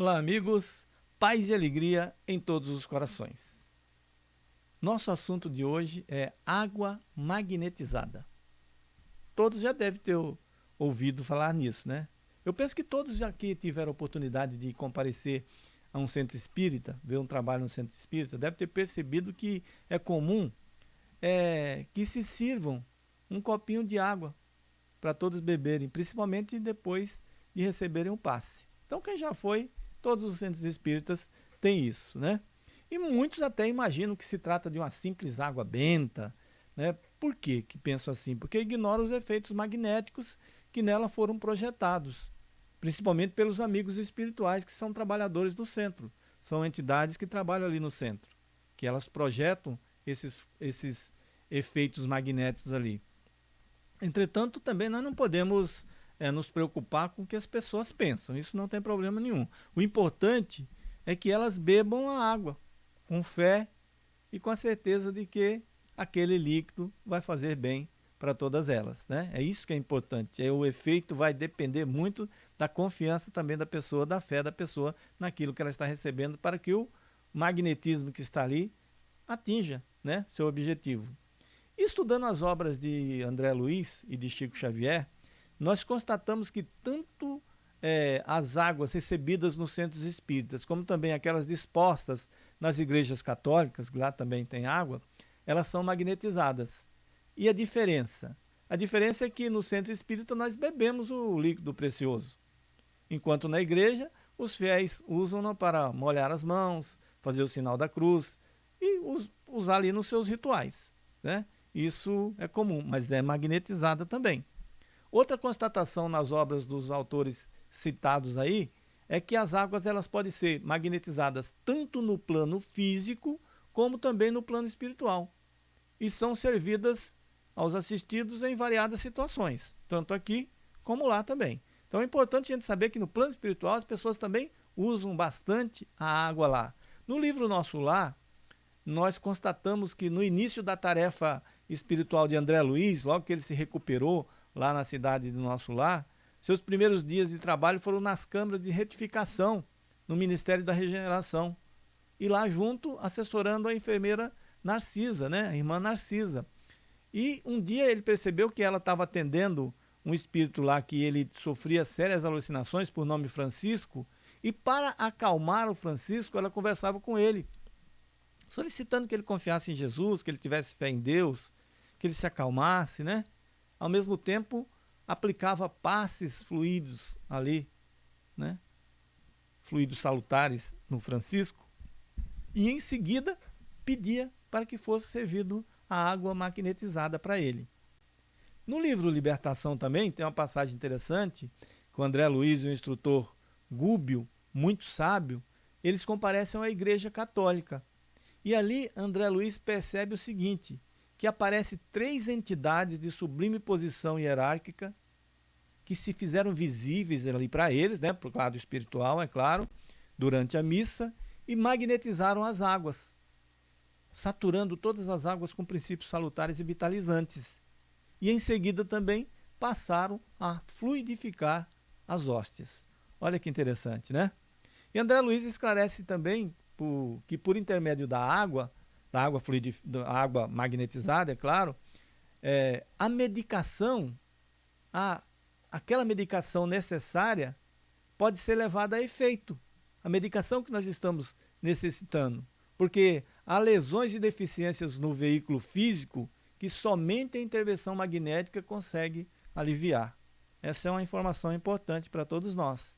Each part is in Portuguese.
Olá, amigos. Paz e alegria em todos os corações. Nosso assunto de hoje é água magnetizada. Todos já devem ter ouvido falar nisso, né? Eu penso que todos aqui tiveram oportunidade de comparecer a um centro espírita, ver um trabalho no centro espírita, deve ter percebido que é comum é, que se sirvam um copinho de água para todos beberem, principalmente depois de receberem um passe. Então, quem já foi Todos os centros espíritas têm isso, né? E muitos até imaginam que se trata de uma simples água benta, né? Por que que pensam assim? Porque ignoram os efeitos magnéticos que nela foram projetados, principalmente pelos amigos espirituais que são trabalhadores do centro. São entidades que trabalham ali no centro, que elas projetam esses, esses efeitos magnéticos ali. Entretanto, também nós não podemos é, nos preocupar com o que as pessoas pensam. Isso não tem problema nenhum. O importante é que elas bebam a água com fé e com a certeza de que aquele líquido vai fazer bem para todas elas. Né? É isso que é importante. É, o efeito vai depender muito da confiança também da pessoa, da fé da pessoa naquilo que ela está recebendo para que o magnetismo que está ali atinja né, seu objetivo. Estudando as obras de André Luiz e de Chico Xavier, nós constatamos que tanto é, as águas recebidas nos centros espíritas, como também aquelas dispostas nas igrejas católicas, que lá também tem água, elas são magnetizadas. E a diferença? A diferença é que no centro espírita nós bebemos o líquido precioso, enquanto na igreja os fiéis usam para molhar as mãos, fazer o sinal da cruz e usar ali nos seus rituais. Né? Isso é comum, mas é magnetizada também. Outra constatação nas obras dos autores citados aí é que as águas elas podem ser magnetizadas tanto no plano físico como também no plano espiritual e são servidas aos assistidos em variadas situações, tanto aqui como lá também. Então é importante a gente saber que no plano espiritual as pessoas também usam bastante a água lá. No livro Nosso Lar, nós constatamos que no início da tarefa espiritual de André Luiz, logo que ele se recuperou lá na cidade do nosso lar, seus primeiros dias de trabalho foram nas câmaras de retificação no Ministério da Regeneração. E lá junto, assessorando a enfermeira Narcisa, né? a irmã Narcisa. E um dia ele percebeu que ela estava atendendo um espírito lá que ele sofria sérias alucinações por nome Francisco, e para acalmar o Francisco, ela conversava com ele, solicitando que ele confiasse em Jesus, que ele tivesse fé em Deus, que ele se acalmasse, né? Ao mesmo tempo aplicava passes fluidos ali, né? fluidos salutares no Francisco, e em seguida pedia para que fosse servido a água magnetizada para ele. No livro Libertação também tem uma passagem interessante, com André Luiz e o instrutor Gúbio, muito sábio, eles comparecem à igreja católica. E ali André Luiz percebe o seguinte, que aparece três entidades de sublime posição hierárquica que se fizeram visíveis ali para eles, né, para o lado espiritual, é claro, durante a missa, e magnetizaram as águas, saturando todas as águas com princípios salutares e vitalizantes. E em seguida também passaram a fluidificar as hóstias. Olha que interessante, né? E André Luiz esclarece também que por intermédio da água, da água, fluidif... da água magnetizada, é claro, é, a medicação, a, aquela medicação necessária pode ser levada a efeito. A medicação que nós estamos necessitando. Porque há lesões e deficiências no veículo físico que somente a intervenção magnética consegue aliviar. Essa é uma informação importante para todos nós.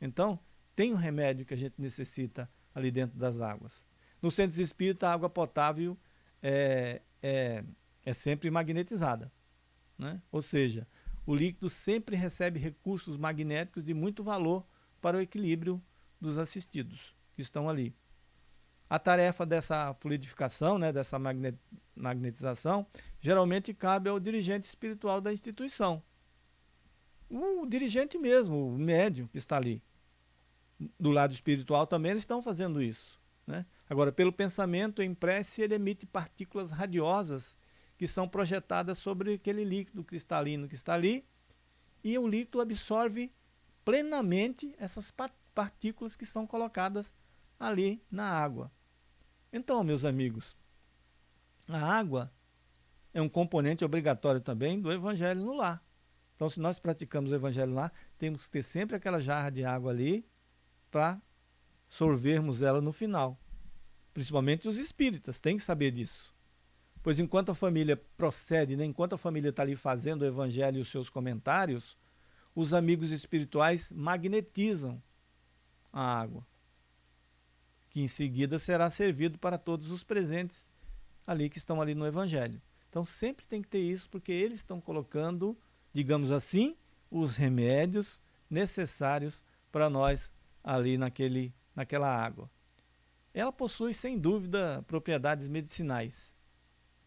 Então, tem um remédio que a gente necessita ali dentro das águas. No centro espírita, a água potável é, é, é sempre magnetizada. Né? Ou seja, o líquido sempre recebe recursos magnéticos de muito valor para o equilíbrio dos assistidos que estão ali. A tarefa dessa fluidificação, né, dessa magnetização, geralmente cabe ao dirigente espiritual da instituição. O dirigente mesmo, o médium que está ali. Do lado espiritual também eles estão fazendo isso. Né? Agora, pelo pensamento em prece, ele emite partículas radiosas que são projetadas sobre aquele líquido cristalino que está ali, e o líquido absorve plenamente essas partículas que são colocadas ali na água. Então, meus amigos, a água é um componente obrigatório também do evangelho no lar. Então, se nós praticamos o evangelho lá, temos que ter sempre aquela jarra de água ali para sorvermos ela no final. Principalmente os espíritas têm que saber disso. Pois enquanto a família procede, né, enquanto a família está ali fazendo o evangelho e os seus comentários, os amigos espirituais magnetizam a água, que em seguida será servido para todos os presentes ali que estão ali no evangelho. Então sempre tem que ter isso, porque eles estão colocando, digamos assim, os remédios necessários para nós ali naquele, naquela água. Ela possui, sem dúvida, propriedades medicinais.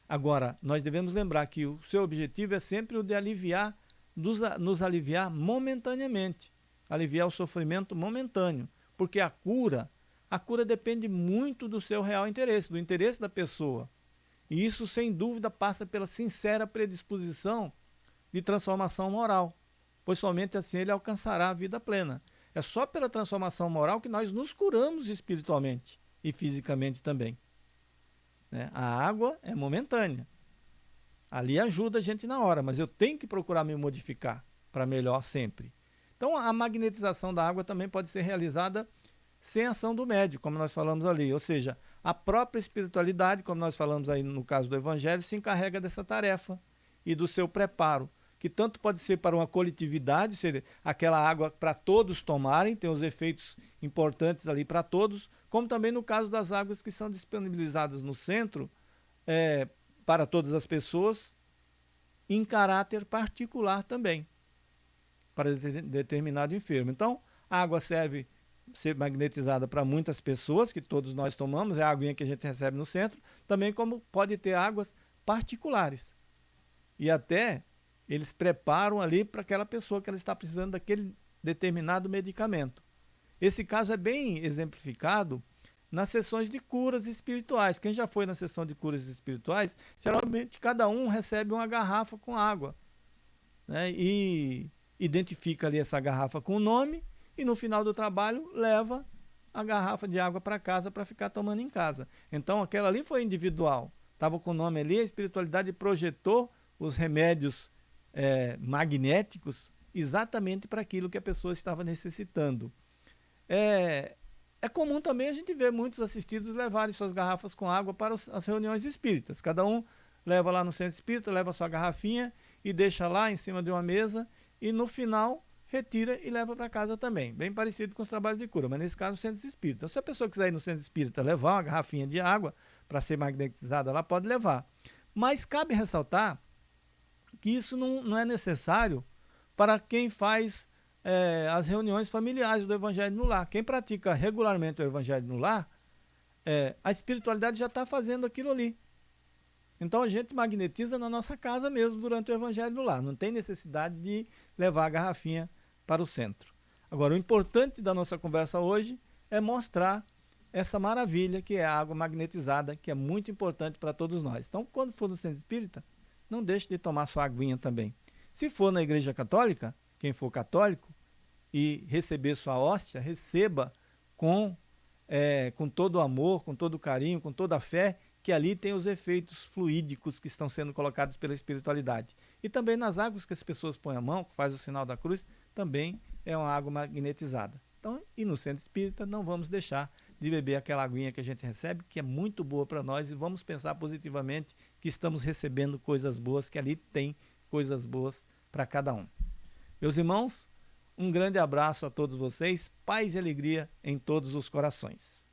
Agora, nós devemos lembrar que o seu objetivo é sempre o de aliviar, nos aliviar momentaneamente, aliviar o sofrimento momentâneo, porque a cura, a cura depende muito do seu real interesse, do interesse da pessoa. E isso, sem dúvida, passa pela sincera predisposição de transformação moral, pois somente assim ele alcançará a vida plena. É só pela transformação moral que nós nos curamos espiritualmente e fisicamente também. Né? A água é momentânea. Ali ajuda a gente na hora, mas eu tenho que procurar me modificar para melhor sempre. Então a magnetização da água também pode ser realizada sem ação do médico, como nós falamos ali. Ou seja, a própria espiritualidade, como nós falamos aí no caso do Evangelho, se encarrega dessa tarefa e do seu preparo, que tanto pode ser para uma coletividade, ser aquela água para todos tomarem, tem os efeitos importantes ali para todos, como também no caso das águas que são disponibilizadas no centro, é, para todas as pessoas em caráter particular também, para determinado enfermo. Então, a água serve ser magnetizada para muitas pessoas, que todos nós tomamos, é a aguinha que a gente recebe no centro, também como pode ter águas particulares. E até eles preparam ali para aquela pessoa que ela está precisando daquele determinado medicamento. Esse caso é bem exemplificado nas sessões de curas espirituais. Quem já foi na sessão de curas espirituais, geralmente cada um recebe uma garrafa com água. Né? E identifica ali essa garrafa com o nome e no final do trabalho leva a garrafa de água para casa para ficar tomando em casa. Então aquela ali foi individual. Estava com o nome ali, a espiritualidade projetou os remédios é, magnéticos exatamente para aquilo que a pessoa estava necessitando. É, é comum também a gente ver muitos assistidos levarem suas garrafas com água para os, as reuniões espíritas. Cada um leva lá no centro espírita, leva sua garrafinha e deixa lá em cima de uma mesa e no final retira e leva para casa também. Bem parecido com os trabalhos de cura, mas nesse caso no centro espírita. Se a pessoa quiser ir no centro espírita levar uma garrafinha de água para ser magnetizada, ela pode levar. Mas cabe ressaltar que isso não, não é necessário para quem faz é, as reuniões familiares do Evangelho no Lar. Quem pratica regularmente o Evangelho no Lar, é, a espiritualidade já está fazendo aquilo ali. Então a gente magnetiza na nossa casa mesmo durante o Evangelho no Lar. Não tem necessidade de levar a garrafinha para o centro. Agora, o importante da nossa conversa hoje é mostrar essa maravilha que é a água magnetizada, que é muito importante para todos nós. Então, quando for no centro espírita, não deixe de tomar sua aguinha também. Se for na igreja católica, quem for católico, e receber sua hóstia, receba com, é, com todo o amor, com todo o carinho, com toda a fé, que ali tem os efeitos fluídicos que estão sendo colocados pela espiritualidade. E também nas águas que as pessoas põem a mão, que faz o sinal da cruz, também é uma água magnetizada. Então, e no centro espírita não vamos deixar de beber aquela aguinha que a gente recebe, que é muito boa para nós, e vamos pensar positivamente que estamos recebendo coisas boas, que ali tem coisas boas para cada um. Meus irmãos, um grande abraço a todos vocês, paz e alegria em todos os corações.